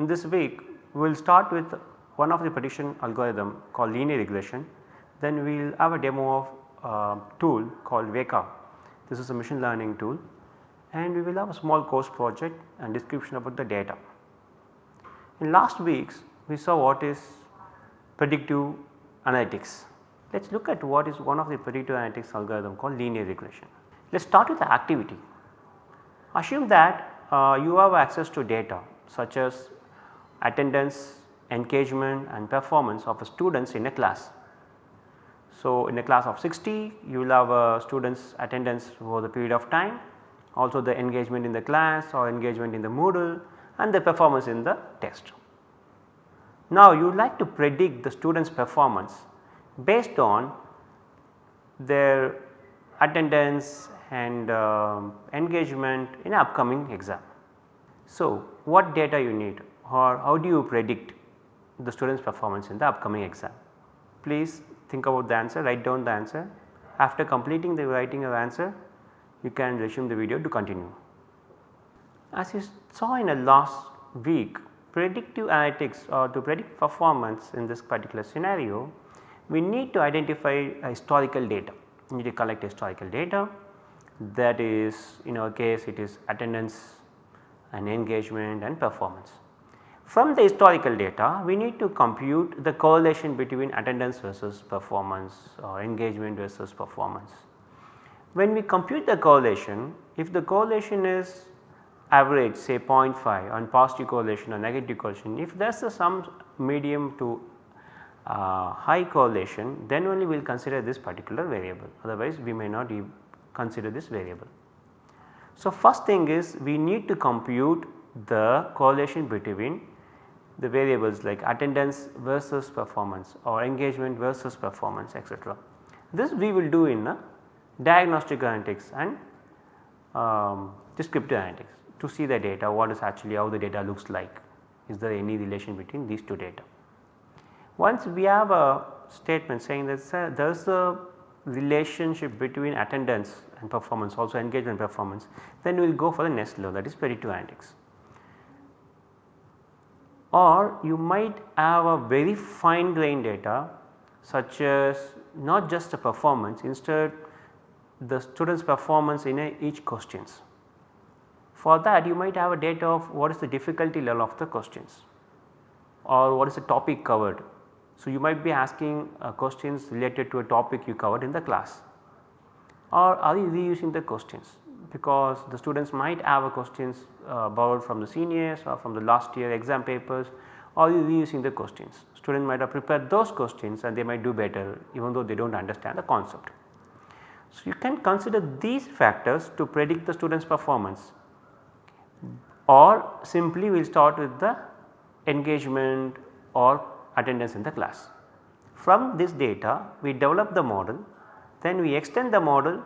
In this week we will start with one of the prediction algorithm called linear regression. Then we will have a demo of a tool called Weka. This is a machine learning tool and we will have a small course project and description about the data. In last weeks we saw what is predictive analytics. Let us look at what is one of the predictive analytics algorithm called linear regression. Let us start with the activity. Assume that uh, you have access to data such as attendance, engagement and performance of students in a class. So, in a class of 60 you will have a students attendance for the period of time also the engagement in the class or engagement in the Moodle and the performance in the test. Now you would like to predict the students performance based on their attendance and uh, engagement in upcoming exam. So, what data you need or how do you predict the students performance in the upcoming exam? Please think about the answer, write down the answer. After completing the writing of answer, you can resume the video to continue. As you saw in the last week, predictive analytics or to predict performance in this particular scenario, we need to identify historical data. We need to collect historical data that is in our case it is attendance and engagement and performance. From the historical data we need to compute the correlation between attendance versus performance or engagement versus performance. When we compute the correlation if the correlation is average say 0.5 on positive correlation or negative correlation if there is some medium to uh, high correlation then only we will consider this particular variable otherwise we may not consider this variable. So, first thing is we need to compute the correlation between the variables like attendance versus performance or engagement versus performance etc. This we will do in diagnostic analytics and um, descriptive analytics to see the data what is actually how the data looks like is there any relation between these two data. Once we have a statement saying that there is a relationship between attendance and performance also engagement performance then we will go for the next level that is predictive analytics. Or you might have a very fine grained data such as not just the performance instead the students performance in a, each questions. For that you might have a data of what is the difficulty level of the questions or what is the topic covered. So, you might be asking uh, questions related to a topic you covered in the class or are you reusing the questions because the students might have questions uh, borrowed from the seniors or from the last year exam papers or reusing the questions. Student might have prepared those questions and they might do better even though they do not understand the concept. So, you can consider these factors to predict the students performance or simply we will start with the engagement or attendance in the class. From this data we develop the model then we extend the model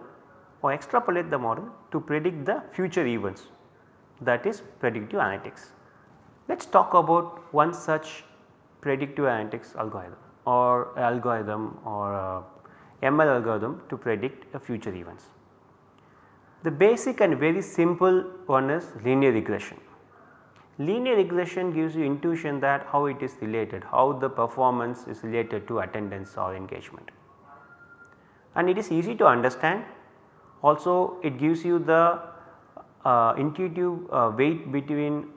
or extrapolate the model to predict the future events that is predictive analytics. Let us talk about one such predictive analytics algorithm or algorithm or uh, ML algorithm to predict future events. The basic and very simple one is linear regression. Linear regression gives you intuition that how it is related, how the performance is related to attendance or engagement and it is easy to understand also it gives you the uh, intuitive uh, weight between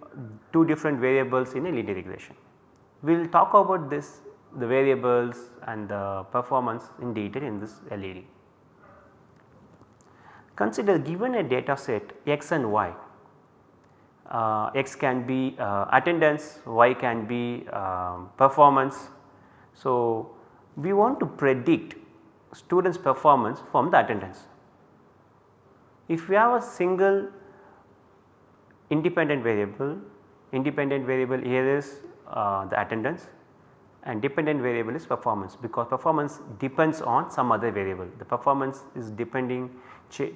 two different variables in a linear regression. We will talk about this the variables and the performance in detail in this LED. Consider given a data set x and y, uh, x can be uh, attendance, y can be um, performance. So, we want to predict students performance from the attendance. If we have a single independent variable, independent variable here is uh, the attendance and dependent variable is performance because performance depends on some other variable. The performance is depending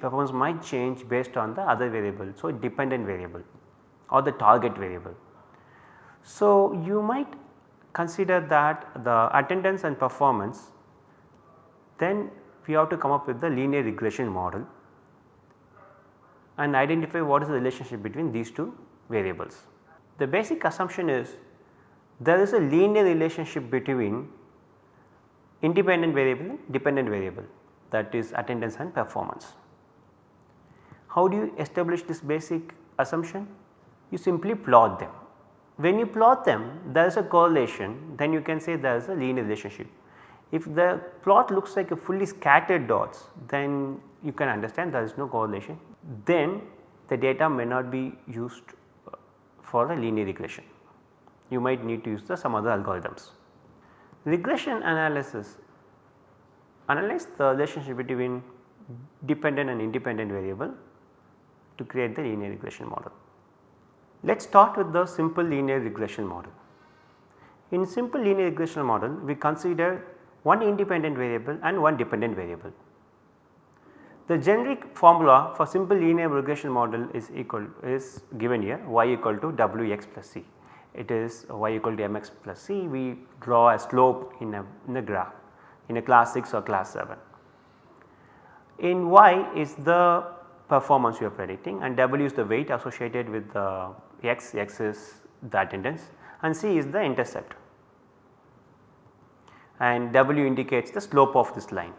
performance might change based on the other variable. So, dependent variable or the target variable. So, you might consider that the attendance and performance then we have to come up with the linear regression model and identify what is the relationship between these two variables. the basic assumption is there is a linear relationship between independent variable and dependent variable that is attendance and performance. How do you establish this basic assumption? You simply plot them. When you plot them there is a correlation then you can say there is a linear relationship. If the plot looks like a fully scattered dots then you can understand there is no correlation then the data may not be used uh, for a linear regression. You might need to use the some other algorithms. Regression analysis analyze the relationship between dependent and independent variable to create the linear regression model. Let us start with the simple linear regression model. In simple linear regression model we consider one independent variable and one dependent variable. The generic formula for simple linear regression model is equal is given here y equal to wx plus c. It is y equal to mx plus c we draw a slope in a, in a graph in a class 6 or class 7. In y is the performance you are predicting and w is the weight associated with the x, x is the attendance and c is the intercept and w indicates the slope of this line.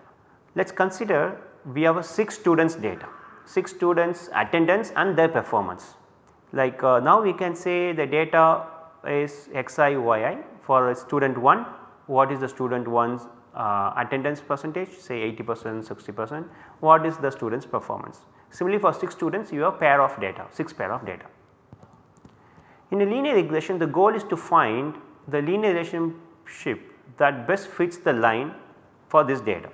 Let us consider we have a 6 students data, 6 students attendance and their performance. Like uh, now we can say the data is xi yi for student 1 what is the student 1's uh, attendance percentage say 80 percent 60 percent what is the student's performance. Similarly for 6 students you have pair of data 6 pair of data. In a linear regression the goal is to find the linear relationship that best fits the line for this data.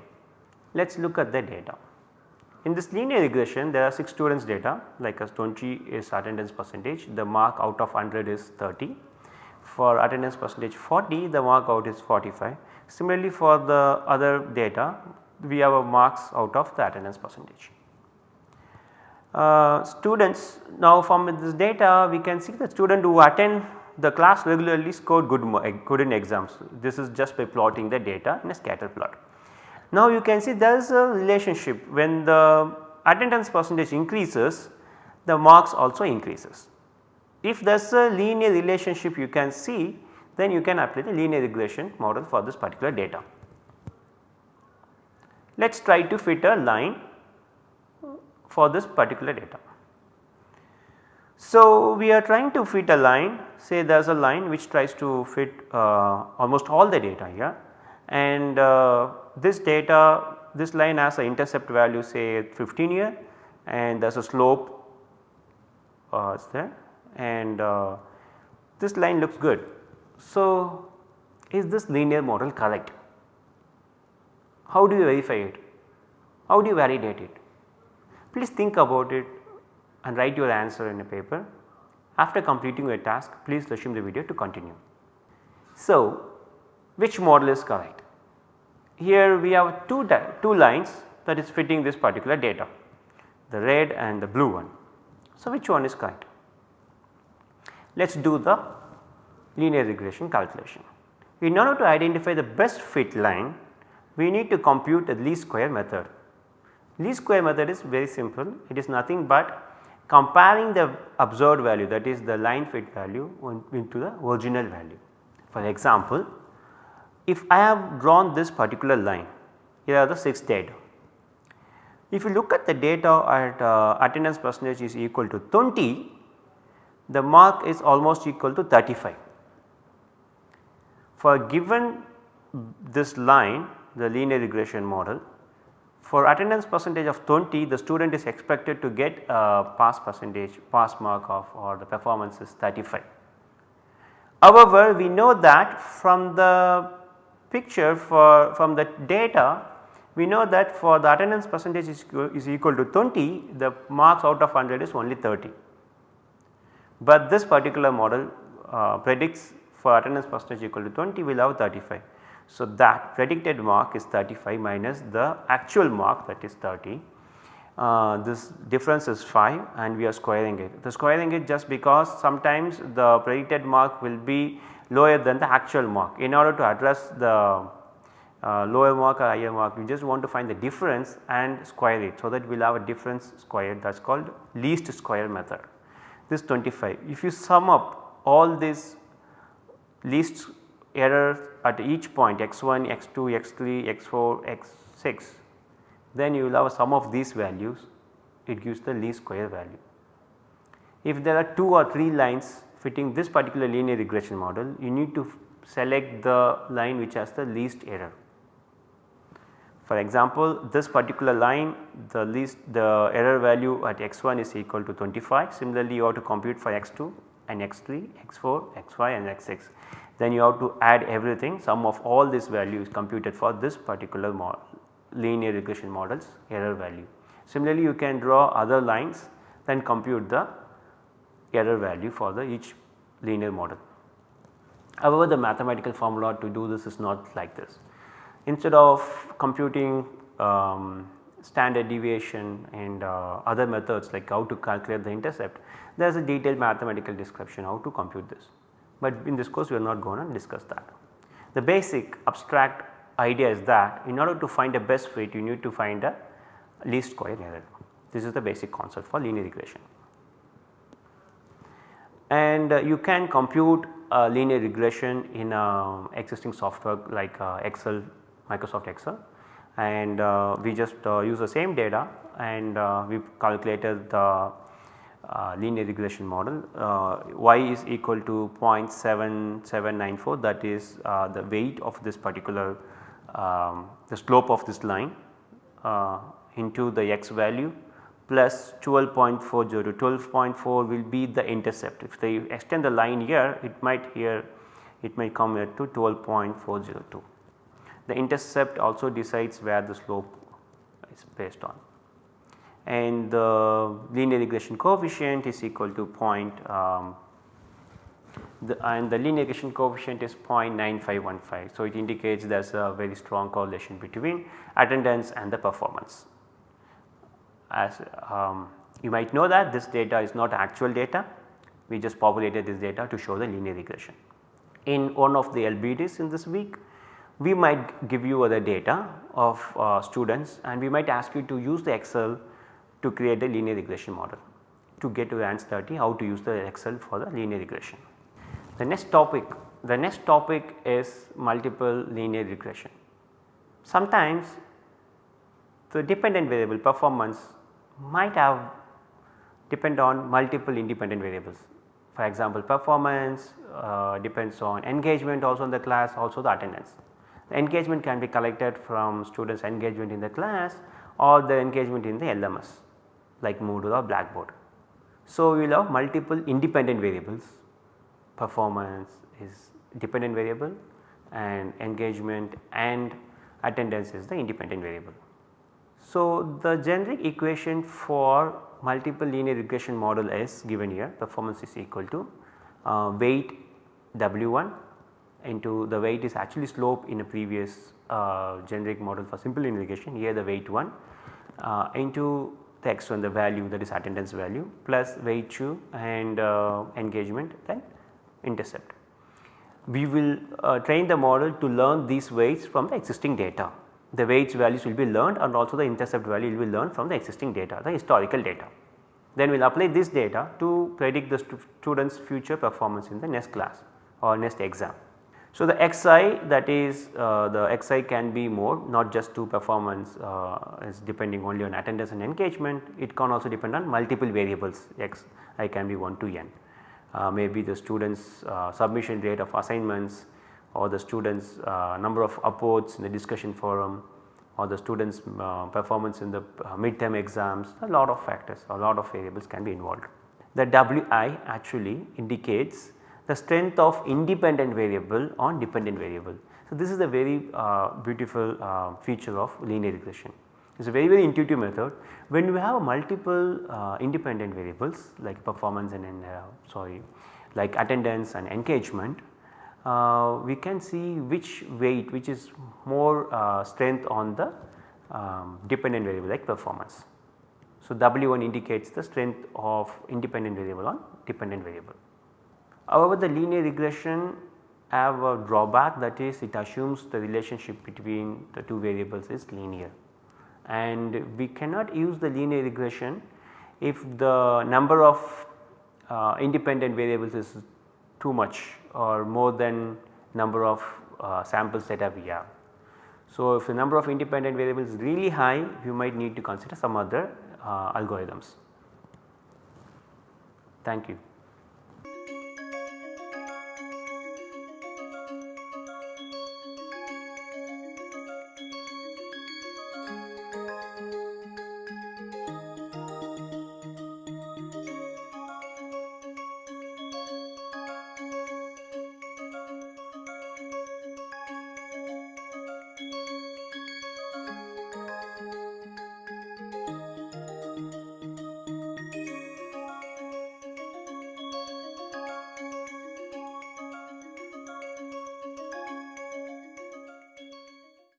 Let us look at the data. In this linear regression there are 6 students data like as 20 is attendance percentage the mark out of 100 is 30 for attendance percentage 40 the mark out is 45 Similarly for the other data we have a marks out of the attendance percentage. Uh, students now from this data we can see the student who attend the class regularly scored good, good in exams. This is just by plotting the data in a scatter plot. Now you can see there is a relationship when the attendance percentage increases the marks also increases. If there is a linear relationship you can see then you can apply the linear regression model for this particular data. Let us try to fit a line for this particular data. So, we are trying to fit a line say there is a line which tries to fit uh, almost all the data here and uh, this data this line has an intercept value say 15 here and there is a slope uh, there and uh, this line looks good so, is this linear model correct? How do you verify it? How do you validate it? Please think about it and write your answer in a paper. After completing your task, please resume the video to continue. So, which model is correct? Here we have two, two lines that is fitting this particular data, the red and the blue one. So, which one is correct? Let us do the linear regression calculation. In order to identify the best fit line, we need to compute the least square method. Least square method is very simple, it is nothing but comparing the observed value that is the line fit value into the original value. For example, if I have drawn this particular line, here are the 6 data. If you look at the data at uh, attendance percentage is equal to 20, the mark is almost equal to 35 for given this line the linear regression model for attendance percentage of 20 the student is expected to get a pass percentage pass mark of or the performance is 35. However, we know that from the picture for from the data we know that for the attendance percentage is, is equal to 20 the marks out of 100 is only 30. But this particular model uh, predicts for attendance percentage equal to 20 we will have 35. So, that predicted mark is 35 minus the actual mark that is 30. Uh, this difference is 5 and we are squaring it. The squaring it just because sometimes the predicted mark will be lower than the actual mark. In order to address the uh, lower mark or higher mark we just want to find the difference and square it. So, that we will have a difference squared that is called least square method this 25. If you sum up all these least errors at each point x1, x2, x3, x4, x6 then you will have a sum of these values it gives the least square value. If there are 2 or 3 lines fitting this particular linear regression model you need to select the line which has the least error. For example, this particular line the least the error value at x1 is equal to 25 similarly you have to compute for x2 and x3, x4, x5 and x6 then you have to add everything sum of all these values computed for this particular linear regression models error value. Similarly, you can draw other lines then compute the error value for the each linear model. However, the mathematical formula to do this is not like this. Instead of computing um, standard deviation and uh, other methods like how to calculate the intercept, there is a detailed mathematical description how to compute this but in this course we are not going to discuss that. The basic abstract idea is that in order to find a best fit you need to find a least square error. This is the basic concept for linear regression. And uh, you can compute linear regression in uh, existing software like uh, Excel, Microsoft Excel. And uh, we just use the same data and we calculated the uh, linear regression model. Uh, y is equal to 0.7794 that is uh, the weight of this particular um, the slope of this line into the x value plus 12.40 12.4 will be the intercept if they extend the line here it might here it might come here to 12.402. The intercept also decides where the slope is based on and the linear regression coefficient is equal to point um, the, and the linear regression coefficient is 0.9515. So, it indicates there is a very strong correlation between attendance and the performance. As um, you might know that this data is not actual data, we just populated this data to show the linear regression. In one of the LBDs in this week, we might give you other data of uh, students and we might ask you to use the Excel to create a linear regression model to get to ANS 30 how to use the Excel for the linear regression. The next topic the next topic is multiple linear regression. Sometimes the dependent variable performance might have depend on multiple independent variables. For example, performance uh, depends on engagement also in the class also the attendance. The engagement can be collected from students engagement in the class or the engagement in the LMS like Moodle or Blackboard. So, we will have multiple independent variables performance is dependent variable and engagement and attendance is the independent variable. So, the generic equation for multiple linear regression model is given here performance is equal to uh, weight W1 into the weight is actually slope in a previous uh, generic model for simple linear regression here the weight 1 uh, into the x1 the value that is attendance value plus weight 2 and uh, engagement then intercept. We will uh, train the model to learn these weights from the existing data. The weights values will be learned and also the intercept value will be learned from the existing data the historical data. Then we will apply this data to predict the stu students future performance in the next class or next exam. So, the xi that is uh, the xi can be more not just to performance uh, is depending only on attendance and engagement it can also depend on multiple variables x i can be 1 to n. Uh, maybe the students uh, submission rate of assignments or the students uh, number of upvotes in the discussion forum or the students uh, performance in the midterm exams a lot of factors a lot of variables can be involved. The wi actually indicates the strength of independent variable on dependent variable. So, this is a very uh, beautiful uh, feature of linear regression. It is a very very intuitive method. When we have multiple uh, independent variables like performance and, and uh, sorry like attendance and engagement, uh, we can see which weight which is more uh, strength on the um, dependent variable like performance. So, W1 indicates the strength of independent variable on dependent variable. However, the linear regression have a drawback that is it assumes the relationship between the two variables is linear and we cannot use the linear regression if the number of uh, independent variables is too much or more than number of uh, samples data we have. So, if the number of independent variables is really high you might need to consider some other uh, algorithms. Thank you.